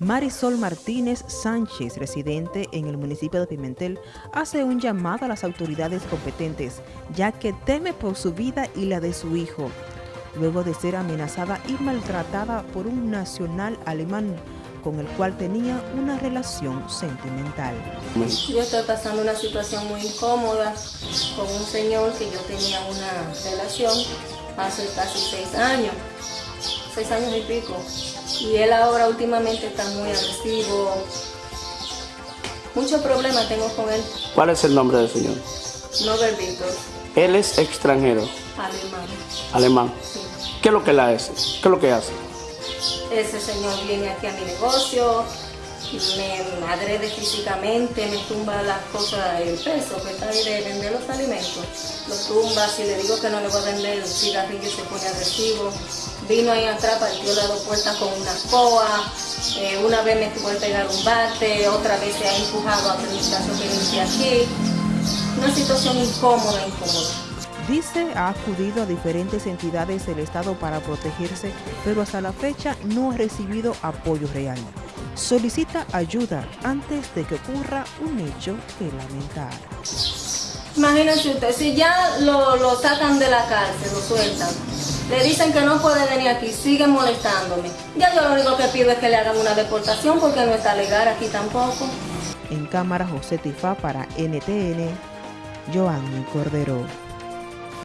Marisol Martínez Sánchez, residente en el municipio de Pimentel, hace un llamado a las autoridades competentes, ya que teme por su vida y la de su hijo, luego de ser amenazada y maltratada por un nacional alemán con el cual tenía una relación sentimental. Yo estoy pasando una situación muy incómoda con un señor que yo tenía una relación hace casi seis años, seis años y pico. Y él ahora últimamente está muy agresivo. Muchos problemas tengo con él. ¿Cuál es el nombre del señor? Nobel Víctor. Él es extranjero. Alemán. Alemán. Sí. ¿Qué es lo que él hace? ¿Qué es lo que hace? Ese señor viene aquí a mi negocio, me agrede físicamente, me tumba las cosas, el peso que está ahí de vender los alimentos, lo tumba, si le digo que no le voy a vender el cigarrillo se pone agresivo, vino ahí atrás, partió las dos puertas con una coa, eh, una vez me tuvo que pegar un bate, otra vez se ha empujado a administración que inicia aquí, una situación incómoda, incómoda. Dice ha acudido a diferentes entidades del Estado para protegerse, pero hasta la fecha no ha recibido apoyo real solicita ayuda antes de que ocurra un hecho que lamentar. Imagínense usted, si ya lo, lo, sacan de la cárcel, lo sueltan, le dicen que no puede venir aquí, sigue molestándome. Ya yo lo único que pido es que le hagan una deportación porque no está legal aquí tampoco. En cámara José Tifá para NTN, Joanny Cordero.